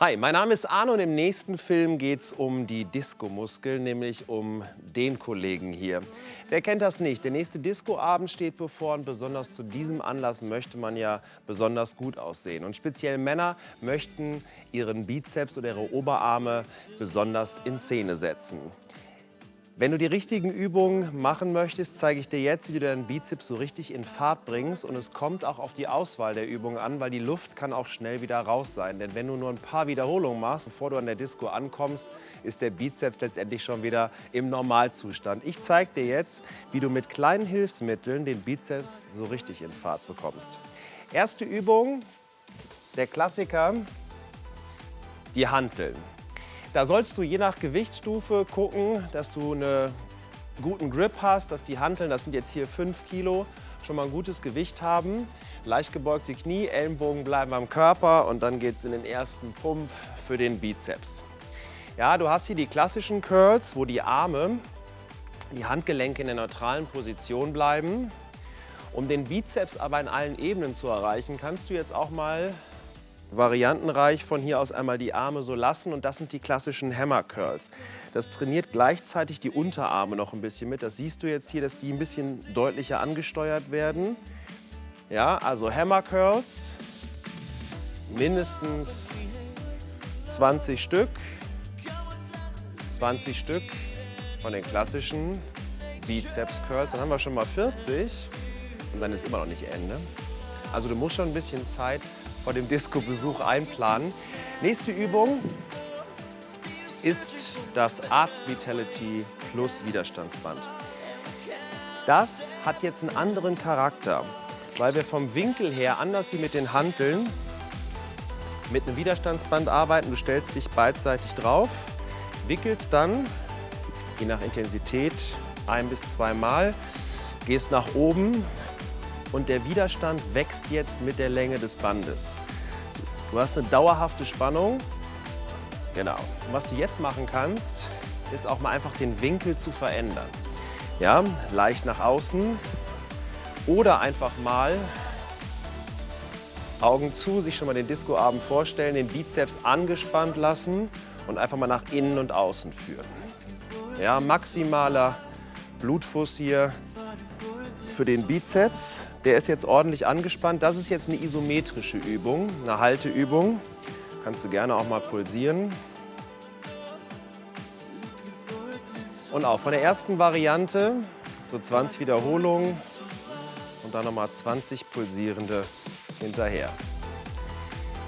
Hi, mein Name ist Arno und im nächsten Film geht es um die Disco-Muskeln, nämlich um den Kollegen hier. Wer kennt das nicht? Der nächste Discoabend steht bevor und besonders zu diesem Anlass möchte man ja besonders gut aussehen. Und speziell Männer möchten ihren Bizeps oder ihre Oberarme besonders in Szene setzen. Wenn du die richtigen Übungen machen möchtest, zeige ich dir jetzt, wie du deinen Bizeps so richtig in Fahrt bringst. Und es kommt auch auf die Auswahl der Übungen an, weil die Luft kann auch schnell wieder raus sein. Denn wenn du nur ein paar Wiederholungen machst, bevor du an der Disco ankommst, ist der Bizeps letztendlich schon wieder im Normalzustand. Ich zeige dir jetzt, wie du mit kleinen Hilfsmitteln den Bizeps so richtig in Fahrt bekommst. Erste Übung, der Klassiker, die Hanteln. Da sollst du je nach Gewichtsstufe gucken, dass du einen guten Grip hast, dass die Hanteln, das sind jetzt hier 5 Kilo, schon mal ein gutes Gewicht haben. Leicht gebeugte Knie, Ellenbogen bleiben am Körper und dann geht es in den ersten Pump für den Bizeps. Ja, du hast hier die klassischen Curls, wo die Arme, die Handgelenke in der neutralen Position bleiben. Um den Bizeps aber in allen Ebenen zu erreichen, kannst du jetzt auch mal variantenreich von hier aus einmal die Arme so lassen und das sind die klassischen Hammer Curls. Das trainiert gleichzeitig die Unterarme noch ein bisschen mit. Das siehst du jetzt hier, dass die ein bisschen deutlicher angesteuert werden. Ja, also Hammer Curls, mindestens 20 Stück. 20 Stück von den klassischen Bizeps Curls. Dann haben wir schon mal 40 und dann ist immer noch nicht Ende. Also du musst schon ein bisschen Zeit vor dem Disco-Besuch einplanen. Nächste Übung ist das Arzt Vitality Plus Widerstandsband. Das hat jetzt einen anderen Charakter, weil wir vom Winkel her, anders wie mit den Hanteln, mit einem Widerstandsband arbeiten. Du stellst dich beidseitig drauf, wickelst dann, je nach Intensität, ein bis zweimal, gehst nach oben, und der Widerstand wächst jetzt mit der Länge des Bandes. Du hast eine dauerhafte Spannung. Genau. Und was du jetzt machen kannst, ist auch mal einfach den Winkel zu verändern. Ja, leicht nach außen oder einfach mal Augen zu, sich schon mal den Discoabend vorstellen, den Bizeps angespannt lassen und einfach mal nach innen und außen führen. Ja, maximaler Blutfuß hier für den Bizeps. Der ist jetzt ordentlich angespannt. Das ist jetzt eine isometrische Übung, eine Halteübung. Kannst du gerne auch mal pulsieren. Und auch von der ersten Variante, so 20 Wiederholungen und dann nochmal 20 pulsierende hinterher.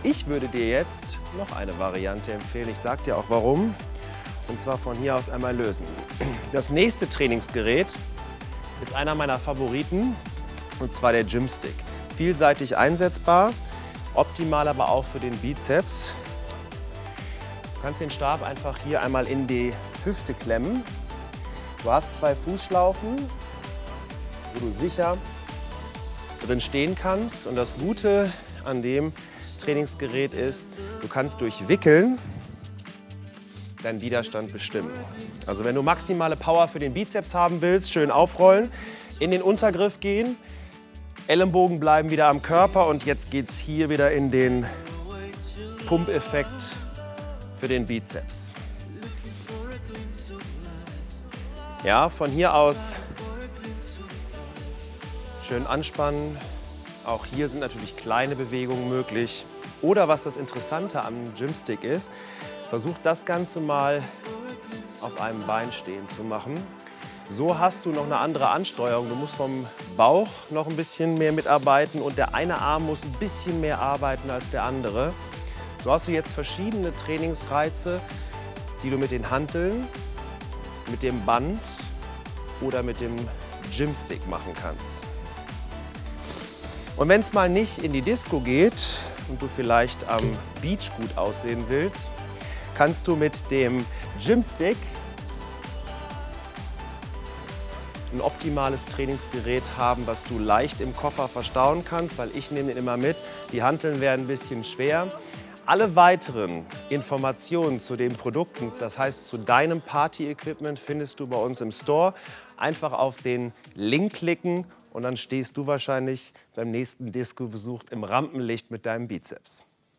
Ich würde dir jetzt noch eine Variante empfehlen. Ich sage dir auch warum. Und zwar von hier aus einmal lösen. Das nächste Trainingsgerät ist einer meiner Favoriten und zwar der Gymstick. Vielseitig einsetzbar, optimal aber auch für den Bizeps. Du kannst den Stab einfach hier einmal in die Hüfte klemmen. Du hast zwei Fußschlaufen, wo du sicher drin stehen kannst. Und das Gute an dem Trainingsgerät ist, du kannst durch Wickeln deinen Widerstand bestimmen. Also wenn du maximale Power für den Bizeps haben willst, schön aufrollen, in den Untergriff gehen, Ellenbogen bleiben wieder am Körper und jetzt geht es hier wieder in den Pumpeffekt für den Bizeps. Ja, von hier aus schön anspannen. Auch hier sind natürlich kleine Bewegungen möglich. Oder was das Interessante am Gymstick ist, versucht das Ganze mal auf einem Bein stehen zu machen. So hast du noch eine andere Ansteuerung. Du musst vom Bauch noch ein bisschen mehr mitarbeiten und der eine Arm muss ein bisschen mehr arbeiten als der andere. So hast du jetzt verschiedene Trainingsreize, die du mit den Hanteln, mit dem Band oder mit dem Gymstick machen kannst. Und wenn es mal nicht in die Disco geht und du vielleicht am Beach gut aussehen willst, kannst du mit dem Gymstick ein optimales Trainingsgerät haben, was du leicht im Koffer verstauen kannst, weil ich nehme den immer mit. Die Hanteln werden ein bisschen schwer. Alle weiteren Informationen zu den Produkten, das heißt zu deinem Party-Equipment, findest du bei uns im Store. Einfach auf den Link klicken und dann stehst du wahrscheinlich beim nächsten Disco-Besuch im Rampenlicht mit deinem Bizeps.